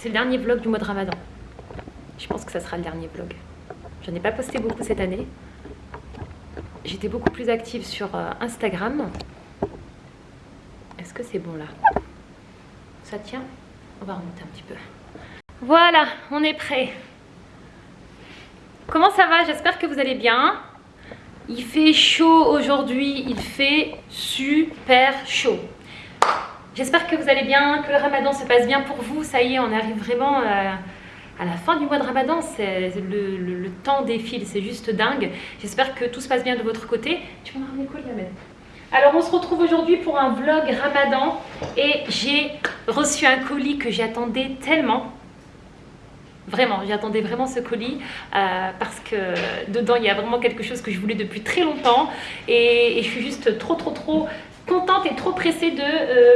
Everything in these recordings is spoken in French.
c'est le dernier vlog du mois de Ramadan. Je pense que ça sera le dernier vlog. J'en ai pas posté beaucoup cette année. J'étais beaucoup plus active sur euh, Instagram. Est-ce que c'est bon là? Ça tient? On va remonter un petit peu. Voilà, on est prêt. Comment ça va? J'espère que vous allez bien. Il fait chaud aujourd'hui, il fait super chaud. J'espère que vous allez bien, que le ramadan se passe bien pour vous. Ça y est, on arrive vraiment euh, à la fin du mois de ramadan. Le, le, temps défile, c'est juste dingue. J'espère que tout se passe bien de votre côté. Tu peux me ramener quoi, alors on se retrouve aujourd'hui pour un vlog ramadan et j'ai reçu un colis que j'attendais tellement. Vraiment, j'attendais vraiment ce colis euh, parce que dedans il y a vraiment quelque chose que je voulais depuis très longtemps et, je suis juste trop trop trop contente et trop pressée de euh,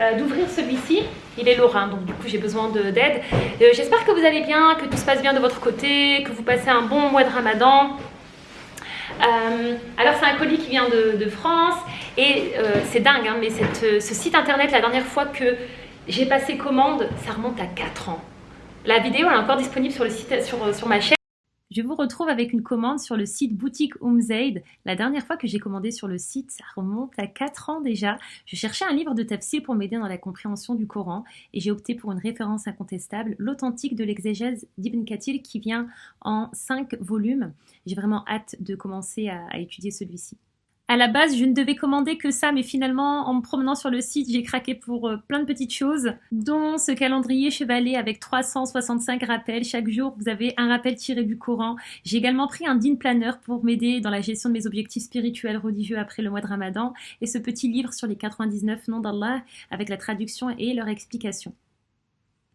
euh, d'ouvrir celui-ci. Il est lorrain, donc du coup j'ai besoin d'aide. J'espère que vous allez bien, que tout se passe bien de votre côté, que vous passez un bon mois de ramadan. alors c'est un colis qui vient de, France et c'est dingue, hein, mais ce site internet, la dernière fois que j'ai passé commande, ça remonte à 4 ans. La vidéo est encore disponible sur, le site, sur, sur ma chaîne. Je vous retrouve avec une commande sur le site boutique Umzaid. La dernière fois que j'ai commandé sur le site, ça remonte à 4 ans déjà. Je cherchais un livre de tafsir pour m'aider dans la compréhension du Coran et j'ai opté pour une référence incontestable, l'authentique de l'exégèse d'Ibn Kathir qui vient en 5 volumes. J'ai vraiment hâte de commencer à étudier celui-ci. À la base, je ne devais commander que ça, mais finalement, en me promenant sur le site, j'ai craqué pour euh, plein de petites choses, dont ce calendrier chevalet avec 365 rappels. Chaque jour, vous avez un rappel tiré du Coran. J'ai également pris un din planner pour m'aider dans la gestion de mes objectifs spirituels religieux après le mois de Ramadan, et ce petit livre sur les 99 noms d'Allah avec la traduction et leur explication.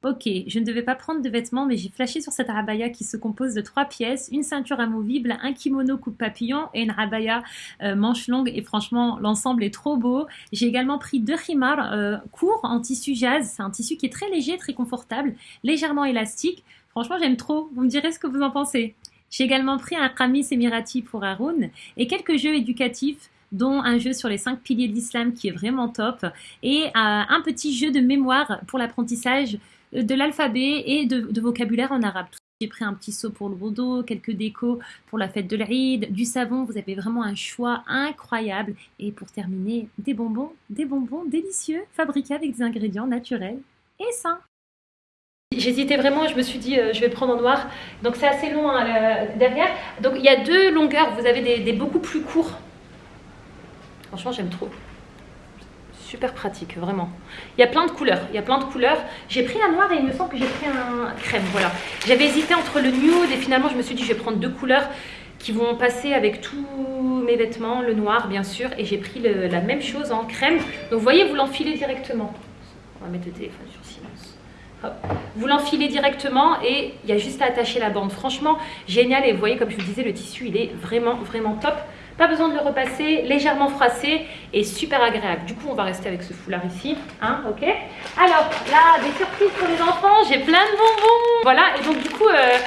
Ok, je ne devais pas prendre de vêtements, mais j'ai flashé sur cette abaya qui se compose de trois pièces, une ceinture amovible, un kimono coupe papillon et une abaya euh, manche longue. Et franchement, l'ensemble est trop beau. J'ai également pris deux khimars euh, courts en tissu jazz. C'est un tissu qui est très léger, très confortable, légèrement élastique. Franchement, j'aime trop. Vous me direz ce que vous en pensez. J'ai également pris un kamis émirati pour Haroun et quelques jeux éducatifs dont un jeu sur les cinq piliers de l'islam qui est vraiment top et euh, un petit jeu de mémoire pour l'apprentissage de l'alphabet et de, vocabulaire en arabe. J'ai pris un petit seau pour le bodo, quelques décos pour la fête de l'Aïd, du savon, vous avez vraiment un choix incroyable. Et pour terminer, des bonbons, des bonbons délicieux, fabriqués avec des ingrédients naturels et sains. J'hésitais vraiment, je me suis dit euh, je vais prendre en noir, donc c'est assez long hein, derrière. Donc il y a deux longueurs, vous avez des beaucoup plus courts. Franchement j'aime trop super pratique, vraiment. Il y a plein de couleurs, il y a plein de couleurs. J'ai pris un noir et il me semble que j'ai pris un crème, voilà. J'avais hésité entre le nude et finalement je me suis dit je vais prendre deux couleurs qui vont passer avec tous mes vêtements, le noir bien sûr, et j'ai pris la même chose en crème. Donc vous voyez, vous l'enfilez directement. On va mettre le téléphone sur silence. Vous l'enfilez directement et il y a juste à attacher la bande. Franchement, génial. Et vous voyez, comme je vous disais, le tissu, il est vraiment, vraiment top. Pas besoin de le repasser, légèrement froissé et super agréable. Du coup, on va rester avec ce foulard ici, hein, ok Alors, là, des surprises pour les enfants, j'ai plein de bonbons Voilà, et donc du coup, euh,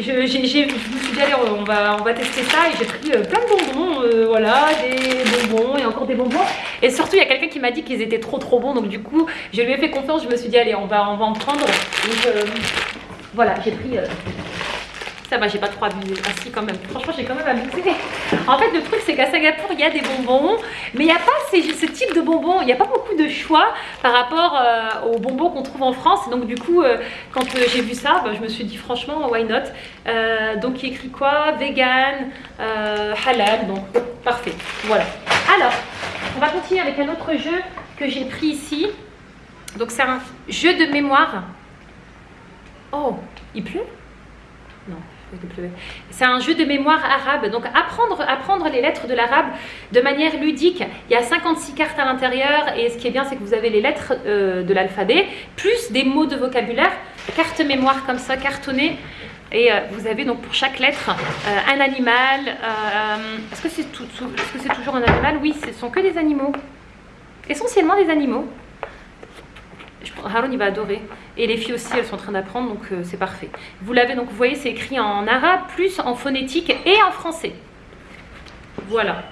je, me suis dit, allez, on va, on va tester ça, et j'ai pris euh, plein de bonbons, euh, voilà, des bonbons et encore des bonbons. Et surtout, il y a quelqu'un qui m'a dit qu'ils étaient trop trop bons, donc du coup, je lui ai fait confiance, je me suis dit, allez, on va, on va en prendre. Donc, voilà, j'ai pris ça va, j'ai pas trop abusé. Ah si, quand même. Franchement, j'ai quand même abusé. En fait, le truc, c'est qu'à Singapour, il y a des bonbons, mais il n'y a pas ce type de bonbons. Il n'y a pas beaucoup de choix par rapport euh, aux bonbons qu'on trouve en France. Donc, du coup, euh, quand euh, j'ai vu ça, bah, je me suis dit, franchement, why not? Donc, il écrit quoi? Vegan, halal. Donc, parfait. Voilà. Alors, on va continuer avec un autre jeu que j'ai pris ici. Donc, c'est un jeu de mémoire. Oh, il pleut? Non. C'est un jeu de mémoire arabe, donc apprendre, apprendre les lettres de l'arabe de manière ludique. Il y a 56 cartes à l'intérieur et ce qui est bien c'est que vous avez les lettres euh, de l'alphabet, plus des mots de vocabulaire, carte mémoire comme ça, cartonnée. Et euh, vous avez donc pour chaque lettre euh, un animal. Est-ce que c'est tout, est -ce toujours un animal? Oui, ce sont que des animaux. Essentiellement des animaux. Haroun il va adorer. Et les filles aussi, elles sont en train d'apprendre, donc euh, c'est parfait. Vous l'avez, donc vous voyez, c'est écrit en arabe, plus en phonétique et en français. Voilà.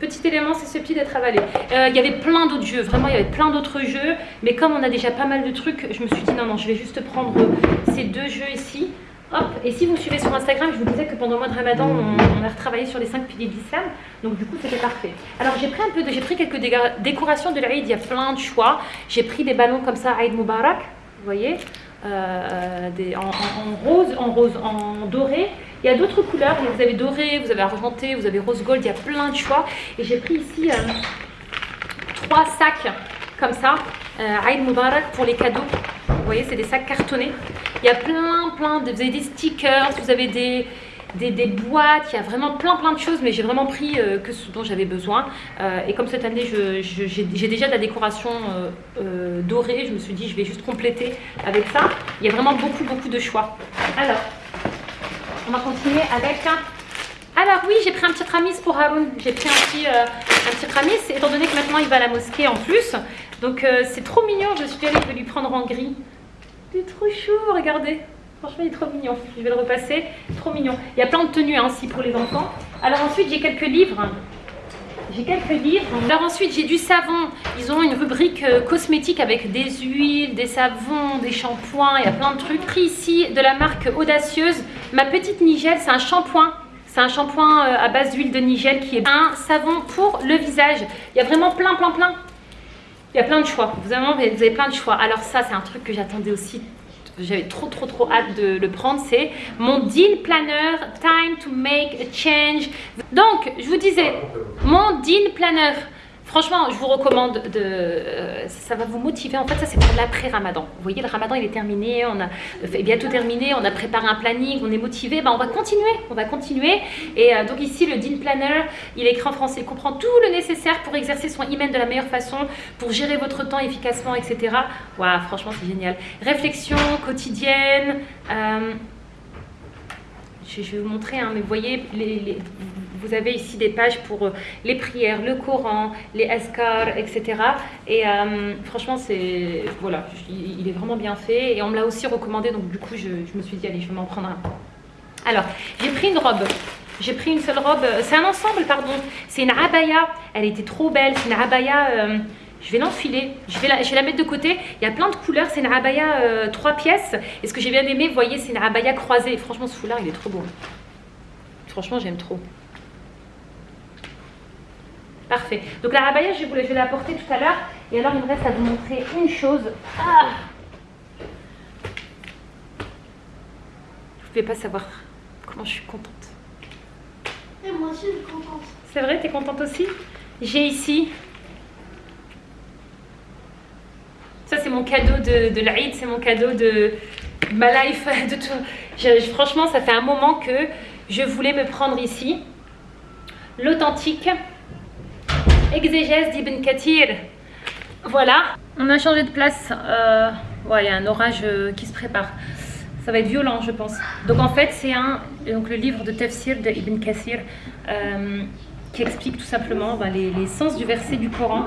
Petit élément, c'est ce pied d'être avalé. Euh, il y avait plein d'autres jeux, vraiment il y avait plein d'autres jeux, mais comme on a déjà pas mal de trucs, je me suis dit non, non, je vais juste prendre ces deux jeux ici. Et si vous suivez sur Instagram, je vous disais que pendant le mois de Ramadan, on, a retravaillé sur les cinq piliers d'Islam, donc du coup c'était parfait. Alors j'ai pris un peu de, j'ai pris quelques décorations de l'Aïd, il y a plein de choix. J'ai pris des ballons comme ça, Aïd Mubarak, vous voyez, euh, en, rose, en rose, en doré. Il y a d'autres couleurs, vous avez doré, vous avez argenté, vous avez rose gold, il y a plein de choix. Et j'ai pris ici euh, trois sacs comme ça, euh, Aïd Mubarak pour les cadeaux. Voyez, c'est des sacs cartonnés. Il y a plein, plein, de, vous avez des stickers, vous avez des, des, boîtes, il y a vraiment plein plein de choses, mais j'ai vraiment pris euh, que ce dont j'avais besoin. Euh, et comme cette année, j'ai déjà de la décoration euh, dorée, je me suis dit je vais juste compléter avec ça. Il y a vraiment beaucoup beaucoup de choix. Alors, on va continuer avec... Alors oui, j'ai pris un petit ramis pour Haroun. J'ai pris un petit, un petit ramis, étant donné que maintenant il va à la mosquée en plus. Donc c'est trop mignon, je suis allée, je vais lui prendre en gris. C'est trop chou, regardez. Franchement, il est trop mignon. Je vais le repasser. Trop mignon. Il y a plein de tenues hein, aussi pour les enfants. Alors ensuite, j'ai quelques livres. J'ai quelques livres. Alors ensuite, j'ai du savon. Ils ont une rubrique euh, cosmétique avec des huiles, des savons, des shampoings. Il y a plein de trucs. Pris ici de la marque Audacieuse. Ma petite Nigel, c'est un shampoing. C'est un shampoing euh, à base d'huile de Nigel qui est un savon pour le visage. Il y a vraiment plein, plein, plein il y a plein de choix, vous avez, plein de choix. Alors ça, c'est un truc que j'attendais aussi j'avais trop trop trop hâte de le prendre, c'est mon deal planner Time to make a change. Donc, je vous disais, mon deal planner Franchement, je vous recommande de... Euh, ça va vous motiver. En fait, ça, c'est pour l'après-ramadan. Vous voyez, le ramadan, il est terminé. On a bientôt terminé. On a préparé un planning. On est motivé. Ben, on va continuer. On va continuer. Et euh, donc ici, le Dean Planner, il est écrit en français. Il comprend tout le nécessaire pour exercer son email de la meilleure façon, pour gérer votre temps efficacement, etc. Waouh, franchement, c'est génial. Réflexion quotidienne. Euh, je, vais vous montrer, hein, mais vous voyez, les vous avez ici des pages pour euh, les prières, le Coran, les askars, etc. Et euh, franchement, c'est voilà, il est vraiment bien fait. Et on me l'a aussi recommandé, donc du coup, je, me suis dit, allez, je vais m'en prendre un. Alors, j'ai pris une robe. J'ai pris une seule robe. C'est un ensemble, pardon. C'est une abaya. Elle était trop belle. C'est une abaya... Euh, je vais l'enfiler, je, vais la, mettre de côté. Il y a plein de couleurs, c'est une abaya trois pièces. Et ce que j'ai bien aimé, vous voyez, c'est une abaya croisée. Franchement, ce foulard, il est trop beau. Franchement, j'aime trop. Parfait. Donc la rabaya, je vais, je vais la porter tout à l'heure. Et alors, il me reste à vous montrer une chose. Ah Vous ne pouvez pas savoir comment je suis contente. Et moi aussi, je suis contente. C'est vrai, tu es contente aussi? J'ai ici... Ça, c'est mon cadeau de, de l'Aïd, c'est mon cadeau de ma life, de tout. franchement, ça fait un moment que je voulais me prendre ici l'authentique exégèse d'Ibn Kathir. Voilà, on a changé de place. Euh, il y a un orage euh, qui se prépare. Ça va être violent, je pense. Donc en fait, c'est un donc le livre de Tafsir de Ibn Kathir euh, qui explique tout simplement ben, les, sens du verset du Coran.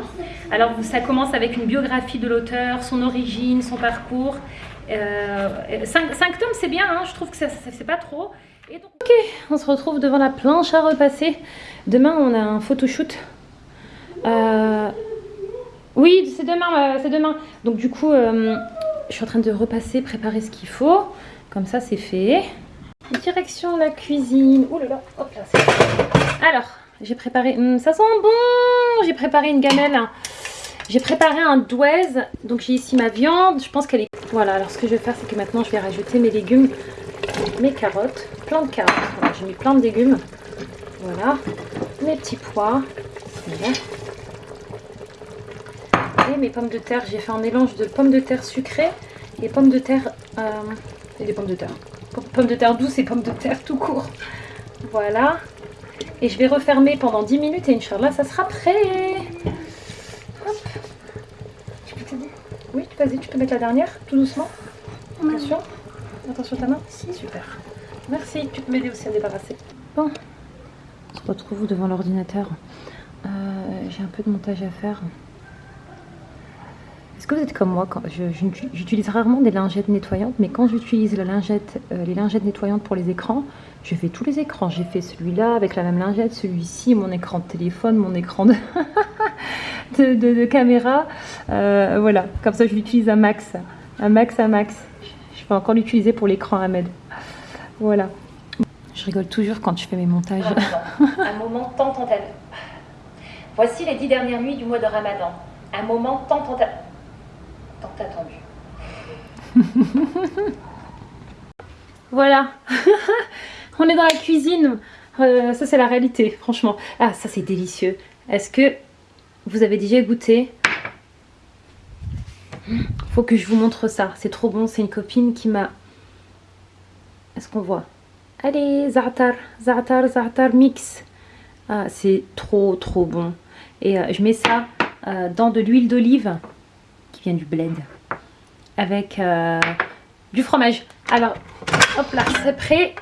Alors ça commence avec une biographie de l'auteur, son origine, son parcours. cinq, tomes, c'est bien, hein, je trouve que c'est pas trop. Et donc... Ok, on se retrouve devant la planche à repasser. Demain, on a un photoshoot euh, oui, c'est demain, euh, c'est demain. Donc du coup, euh, je suis en train de repasser, préparer ce qu'il faut. Comme ça, c'est fait. Direction la cuisine. Oh là là, hop là. Alors, j'ai préparé... Hmm, ça sent bon J'ai préparé une gamelle. J'ai préparé un douaise. Donc j'ai ici ma viande. Je pense qu'elle est... Voilà, alors ce que je vais faire, c'est que maintenant, je vais rajouter mes légumes. Mes carottes. Plein de carottes. j'ai mis plein de légumes. Voilà. Mes petits pois. Voilà mes pommes de terre. J'ai fait un mélange de pommes de terre sucrées et pommes de terre... Euh, et des pommes de terre. Pommes de terre douces et pommes de terre tout court. Voilà. Et je vais refermer pendant 10 minutes et Inch'Allah, ça sera prêt. Hop. Tu peux t'aider? Oui, vas-y, tu peux mettre la dernière, tout doucement. Attention. Attention ta main. Si. Super. Merci, tu peux m'aider aussi à débarrasser. Bon. On se retrouve devant l'ordinateur? Euh, j'ai un peu de montage à faire que vous êtes comme moi quand J'utilise rarement des lingettes nettoyantes, mais quand j'utilise la lingette, euh, les lingettes nettoyantes pour les écrans, je fais tous les écrans. J'ai fait celui-là avec la même lingette, celui-ci, mon écran de téléphone, mon écran de, de, caméra. Euh, voilà, comme ça je l'utilise à max, à max, à max. Je vais encore l'utiliser pour l'écran Ahmed. Voilà. Je rigole toujours quand je fais mes montages. Un moment tant tant Voici les dix dernières nuits du mois de Ramadan. Un moment tant tant voilà. On est dans la cuisine. Euh, ça, c'est la réalité, franchement. Ah, ça, c'est délicieux. Est-ce que vous avez déjà goûté? Faut que je vous montre ça. C'est trop bon. C'est une copine qui m'a... Est-ce qu'on voit? Allez, Za'atar, Za'atar, Za'atar mix. Ah, c'est trop, trop bon. Et euh, je mets ça euh, dans de l'huile d'olive qui vient du blend avec du fromage. Alors, hop là, c'est prêt.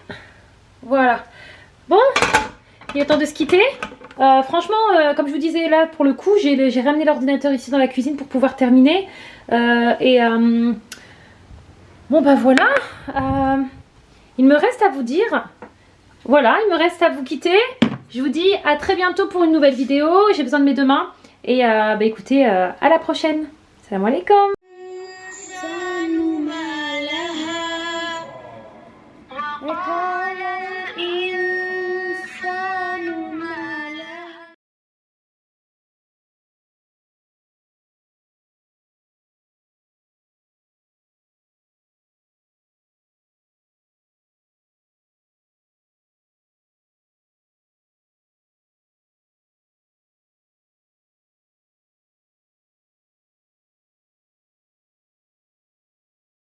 Voilà. Bon, il est temps de se quitter. Euh, franchement, euh, comme je vous disais là, pour le coup, j'ai ramené l'ordinateur ici dans la cuisine pour pouvoir terminer. Euh, et bon, ben voilà. il me reste à vous dire. Voilà, il me reste à vous quitter. Je vous dis à très bientôt pour une nouvelle vidéo. J'ai besoin de mes deux mains. Et bah, écoutez, à la prochaine. Salam alaikum.